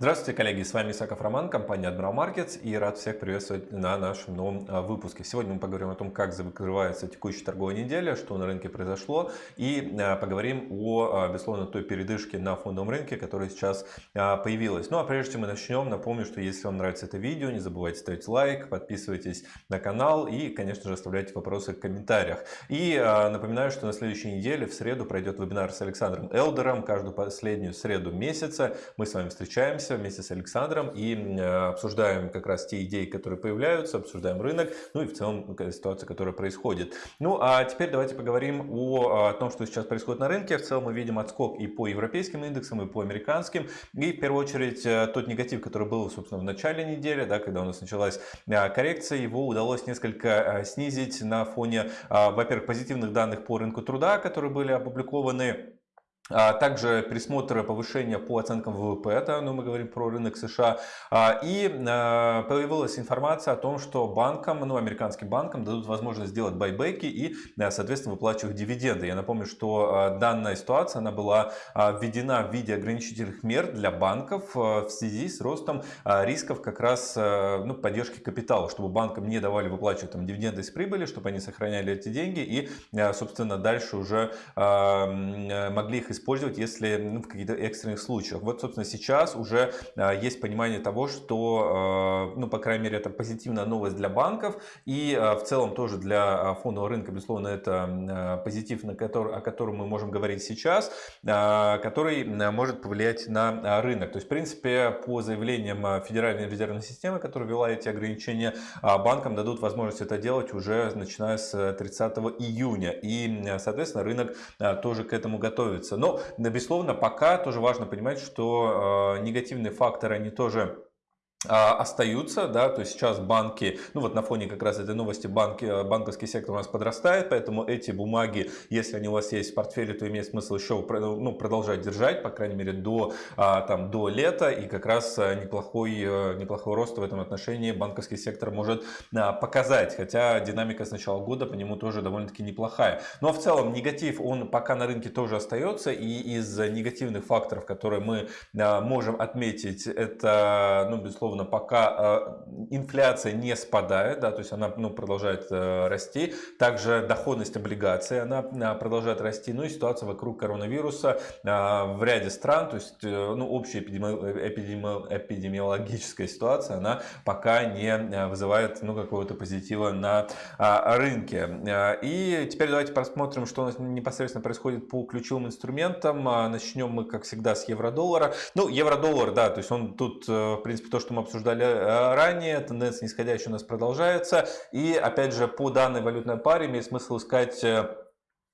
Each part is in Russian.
Здравствуйте, коллеги, с вами Исаков Роман, компания Admiral Markets и рад всех приветствовать на нашем новом а, выпуске. Сегодня мы поговорим о том, как закрывается текущая торговая неделя, что на рынке произошло и а, поговорим о, а, безусловно, той передышке на фондовом рынке, которая сейчас появилась. Ну а прежде чем мы начнем, напомню, что если вам нравится это видео, не забывайте ставить лайк, подписывайтесь на канал и, конечно же, оставляйте вопросы в комментариях. И напоминаю, что на следующей неделе, в среду, пройдет вебинар с Александром Элдером. Каждую последнюю среду месяца мы с вами встречаемся встречаемся вместе с Александром и э, обсуждаем как раз те идеи, которые появляются, обсуждаем рынок, ну и в целом ситуация, которая происходит. Ну а теперь давайте поговорим о, о том, что сейчас происходит на рынке. В целом мы видим отскок и по европейским индексам, и по американским. И в первую очередь э, тот негатив, который был, собственно, в начале недели, да, когда у нас началась э, коррекция, его удалось несколько снизить на фоне, во-первых, позитивных данных по рынку труда, которые были опубликованы а также пересмотр повышения по оценкам ВВП, это ну, мы говорим про рынок США. А, и а, появилась информация о том, что банкам, ну, американским банкам дадут возможность сделать байбеки и, соответственно, выплачивать дивиденды. Я напомню, что данная ситуация она была введена в виде ограничительных мер для банков в связи с ростом рисков как раз ну, поддержки капитала, чтобы банкам не давали выплачивать там, дивиденды из прибыли, чтобы они сохраняли эти деньги и, собственно, дальше уже могли их использовать использовать, если ну, в каких-то экстренных случаях. Вот, собственно, сейчас уже а, есть понимание того, что, а, ну, по крайней мере, это позитивная новость для банков и а, в целом тоже для фондового рынка, безусловно, это позитив, на который, о котором мы можем говорить сейчас, который может повлиять на рынок. То есть, в принципе, по заявлениям Федеральной резервной системы, которая ввела эти ограничения, банкам дадут возможность это делать уже начиная с 30 июня. И, соответственно, рынок тоже к этому готовится. Но но, безусловно, пока тоже важно понимать, что э, негативные факторы, они тоже остаются, да, то есть сейчас банки, ну вот на фоне как раз этой новости банки, э, банковский сектор у нас подрастает, поэтому эти бумаги, если они у вас есть в портфеле, то имеет смысл еще ну, продолжать держать, по крайней мере до, а, там, до лета, и как раз э, неплохой, э, неплохой рост в этом отношении банковский сектор может а, показать, хотя динамика с начала года по нему тоже довольно-таки неплохая. Но в целом негатив, он пока на рынке тоже остается, и из негативных факторов, которые мы можем отметить, это, ну, безусловно, безусловно, пока э, инфляция не спадает, да, то есть она ну, продолжает э, расти. Также доходность облигаций она э, продолжает расти. Ну и ситуация вокруг коронавируса в ряде стран, то есть ну, общая эпидеми... Эпидеми... эпидемиологическая ситуация, она пока не вызывает ну, какого-то позитива на рынке. И теперь давайте посмотрим, что у нас непосредственно происходит по ключевым инструментам. Начнем мы, как всегда, с евро-доллара. Ну, евро-доллар, да, то есть он тут, в принципе, то, что мы обсуждали э, ранее, тенденция нисходящая у нас продолжается. И опять же, по данной валютной паре имеет смысл искать э,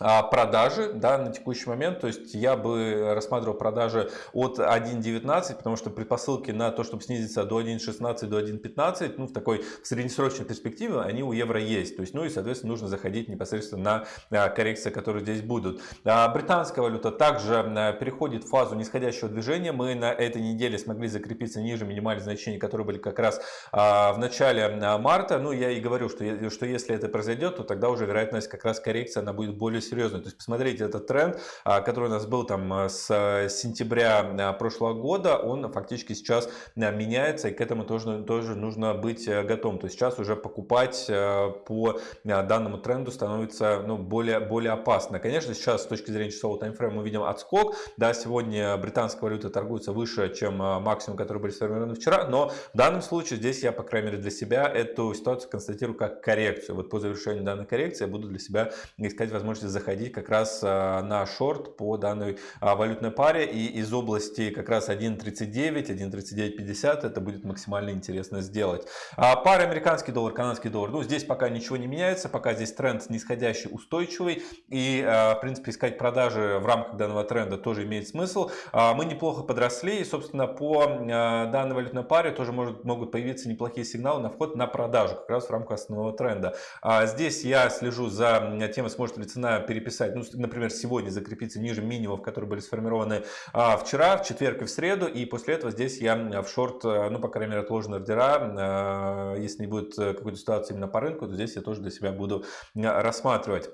а, продажи да, на текущий момент. То есть я бы рассматривал продажи от 1.19, потому что предпосылки на то, чтобы снизиться до 1.16, до 1.15, ну, в такой среднесрочной перспективе, они у евро есть. То есть, ну и, соответственно, нужно заходить непосредственно на а, коррекции, которые здесь будут. А британская валюта также переходит в фазу нисходящего движения. Мы на этой неделе смогли закрепиться ниже минимальных значений, которые были как раз в начале марта. Ну, я и говорю, что, что если это произойдет, то тогда уже вероятность как раз коррекции она будет более серьезный. То есть посмотрите, этот тренд, а, который у нас был там а, с э, сентября а, прошлого года, он фактически сейчас меняется, и к этому тоже, тоже нужно быть э, готовым. То есть сейчас уже покупать э, по данному тренду становится ну, более, более опасно. Конечно, сейчас с точки зрения часового таймфрейма мы видим отскок. Да, сегодня британская валюта торгуется выше, чем максимум, который были сформированы вчера, но в данном случае здесь я, по крайней мере, для себя эту ситуацию констатирую как коррекцию. Вот по завершению данной коррекции я буду для себя искать возможность заходить как раз а, на шорт по данной а, валютной паре. И из области как раз 1.39, 1.3950 это будет максимально интересно сделать. А пара американский доллар, канадский доллар. Ну, здесь пока ничего не меняется, пока здесь тренд нисходящий, устойчивый. И, в принципе, искать продажи в рамках данного тренда тоже имеет смысл. Мы неплохо подросли. И, собственно, по данной валютной паре тоже может, могут появиться неплохие сигналы на вход на продажу, как раз в рамках основного тренда. Здесь я слежу за тем, сможет ли цена переписать, ну, например, сегодня закрепиться ниже минимумов, которые были сформированы а, вчера, в четверг и в среду, и после этого здесь я в шорт, э, ну, по крайней мере, отложены ордера, а, если не будет э, какой-то ситуации именно по рынку, то здесь я тоже для себя буду рассматривать.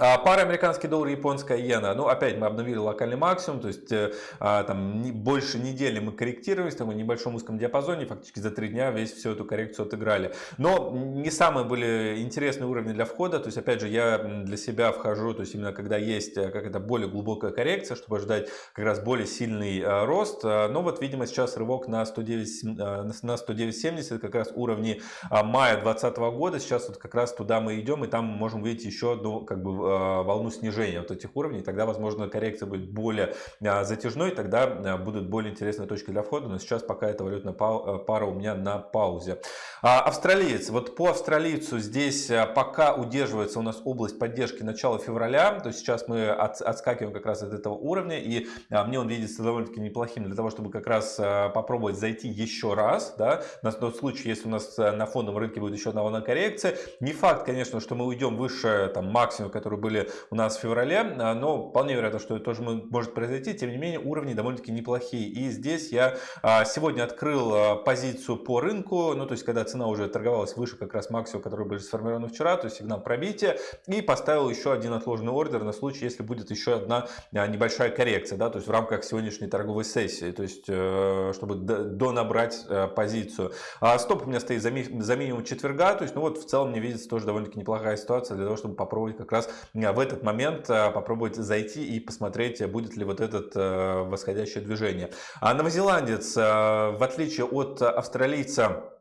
А, пара американский доллар, японская иена. Ну, опять мы обновили локальный максимум, то есть э, а, там больше недели мы корректировались, там в небольшом узком диапазоне, фактически за три дня весь всю эту коррекцию отыграли. Но не самые были интересные уровни для входа, то есть опять же я для себя вхожу, то есть именно когда есть э, как это более глубокая коррекция, чтобы ждать как раз более сильный а, рост. Но вот видимо сейчас рывок на 109, на 109.70, как раз уровни мая 2020 года, сейчас вот как раз туда мы идем и там можем увидеть еще одну как бы Э, волну снижения вот этих уровней, тогда, возможно, коррекция будет более э, затяжной, тогда э, будут более интересные точки для входа, но сейчас пока эта валютная пара у меня на паузе. А, австралиец, вот по австралийцу здесь пока удерживается у нас область поддержки начала февраля, то сейчас мы от, отскакиваем как раз от этого уровня, и мне он видится довольно-таки неплохим для того, чтобы как раз попробовать зайти еще раз, да, на тот случай, если у нас на фондовом рынке будет еще одна волна коррекции. Не факт, конечно, что мы уйдем выше там максимум, который которые были у нас в феврале, а, но вполне вероятно, что это тоже может произойти. Тем не менее, уровни довольно-таки неплохие. И здесь я а, сегодня открыл а, позицию по рынку, ну то есть когда цена уже торговалась выше как раз максимума, который были сформированы вчера, то есть сигнал пробития, и поставил еще один отложенный ордер на случай, если будет еще одна небольшая коррекция, да, то есть в рамках сегодняшней торговой сессии, то есть э, чтобы донабрать э, позицию. Стоп у меня стоит за минимум четверга, то есть ну вот в целом мне видится тоже довольно-таки неплохая ситуация для того, чтобы попробовать как раз в этот момент э, попробовать зайти и посмотреть, будет ли вот это э, восходящее движение. А новозеландец, в отличие от австралийца,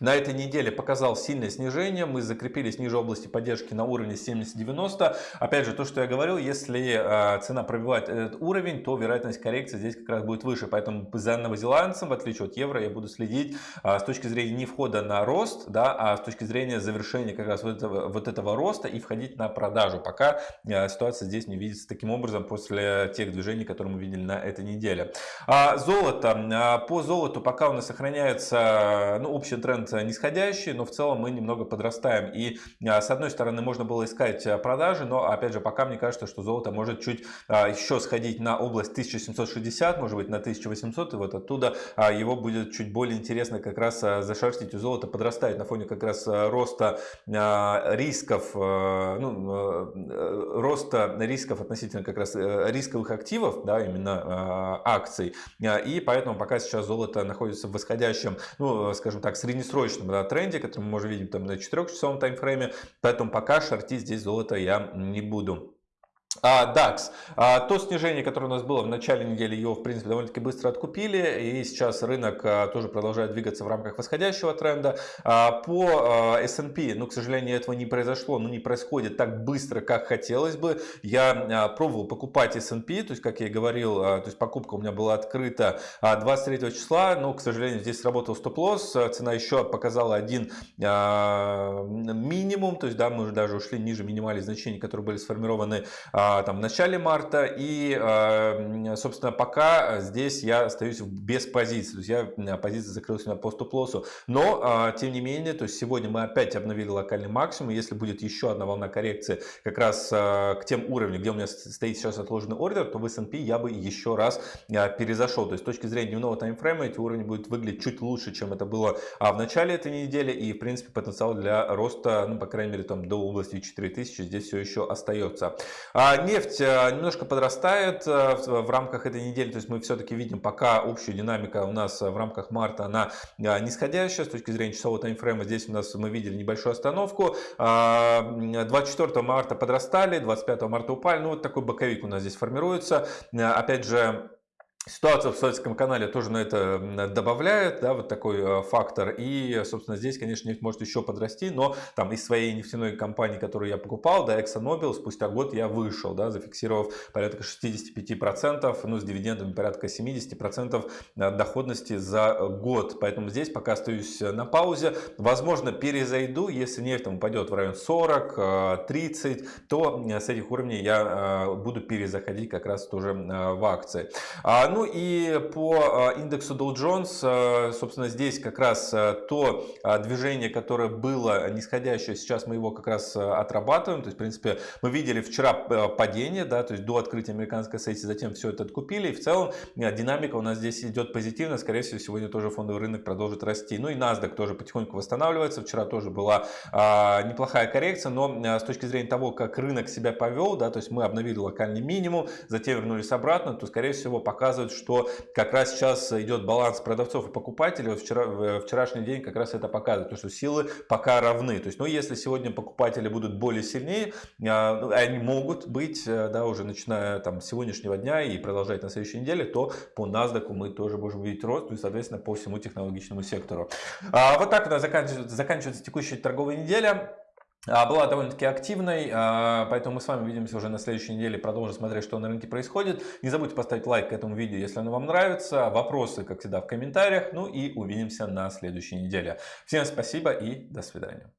на этой неделе показал сильное снижение, мы закрепились ниже области поддержки на уровне 70-90. Опять же, то, что я говорил, если э, цена пробивает этот уровень, то вероятность коррекции здесь как раз будет выше. Поэтому за новозеландцем, в отличие от евро, я буду следить э, с точки зрения не входа на рост, да, а с точки зрения завершения как раз вот этого, вот этого роста и входить на продажу. Пока э, ситуация здесь не видится таким образом после тех движений, которые мы видели на этой неделе. А золото. По золоту пока у нас сохраняется ну, общий тренд тренд нисходящий, но в целом мы немного подрастаем. И а, с одной стороны можно было искать а, продажи, но опять же пока мне кажется, что золото может чуть а, еще сходить на область 1760, может быть на 1800, и вот оттуда его будет чуть более интересно как раз зашерстить. У золота подрастает на фоне как раз роста рисков, ну, роста рисков относительно как раз э, рисковых активов, да, именно акций. И поэтому пока сейчас золото находится в восходящем, ну, скажем так, среднесрочном долгосрочном да, тренде, который мы можем видеть там на 4-часовом таймфрейме. Поэтому пока шортить здесь золото я не буду. А, DAX. А, то снижение, которое у нас было в начале недели, его в принципе довольно-таки быстро откупили. И сейчас рынок а, тоже продолжает двигаться в рамках восходящего тренда. А, по а, S&P, ну, к сожалению, этого не произошло, но не происходит так быстро, как хотелось бы. Я пробовал покупать S&P, то есть, как я и говорил, то есть покупка у меня была открыта а, 23 числа, но, к сожалению, здесь сработал стоп-лосс. Цена еще показала один минимум, то есть, да, мы уже даже ушли ниже минимальных значений, которые были сформированы там, в начале марта. И, а, собственно, пока здесь я остаюсь без позиции. То есть я позиция закрылась меня по стоп-лоссу. Но, а, тем не менее, то есть сегодня мы опять обновили локальный максимум. Если будет еще одна волна коррекции как раз к тем уровням, где у меня стоит сейчас отложенный ордер, то в S&P я бы еще раз перезашел. То есть с точки зрения дневного таймфрейма эти уровни будут выглядеть чуть лучше, чем это было в начале этой недели. И, в принципе, потенциал для роста, ну, по крайней мере, там до области 4000 здесь все еще остается. А нефть э, немножко подрастает э, в рамках этой недели, то есть мы все-таки видим пока общую динамика у нас в рамках марта, она э, нисходящая с точки зрения часового таймфрейма. Здесь у нас мы видели небольшую остановку. 24 марта подрастали, 25 марта упали. Ну вот такой боковик у нас здесь формируется. Опять же, Ситуация в Советском канале тоже на это добавляет, да, вот такой э, фактор. И, собственно, здесь, конечно, нефть может еще подрасти, но там из своей нефтяной компании, которую я покупал, да, ExxonMobil, спустя год я вышел, да, зафиксировав порядка 65%, ну, с дивидендами порядка 70% э, доходности за год. Поэтому здесь пока остаюсь на паузе. Возможно, перезайду, если нефть там упадет в район 40, 30, э, то с этих уровней я буду перезаходить как раз тоже в акции. А, ну, Ну и по индексу Dow Jones, собственно, здесь как раз то движение, которое было нисходящее, сейчас мы его как раз отрабатываем. То есть, в принципе, мы видели вчера падение, да, то есть до открытия американской сессии, затем все это откупили. И в целом динамика у нас здесь идет позитивно. Скорее всего, сегодня тоже фондовый рынок продолжит расти. Ну и NASDAQ тоже потихоньку восстанавливается. Вчера тоже была неплохая коррекция, но с точки зрения того, как рынок себя повел, да, то есть мы обновили локальный минимум, затем вернулись обратно, то скорее всего показывает, что как раз сейчас идет баланс продавцов и покупателей. Вот вчера, вчерашний день как раз это показывает, то, что силы пока равны. То есть, ну, если сегодня покупатели будут более сильнее, а, ну, они могут быть, э, да, уже начиная там с сегодняшнего дня и продолжать на следующей неделе, то по NASDAQ мы тоже можем видеть рост, ну и, соответственно, по всему технологичному сектору. А, вот так у нас заканчивается, заканчивается текущая торговая неделя. А, была довольно-таки активной, а, поэтому мы с вами увидимся уже на следующей неделе, продолжим смотреть, что на рынке происходит. Не забудьте поставить лайк к этому видео, если оно вам нравится. Вопросы, как всегда, в комментариях. Ну и увидимся на следующей неделе. Всем спасибо и до свидания.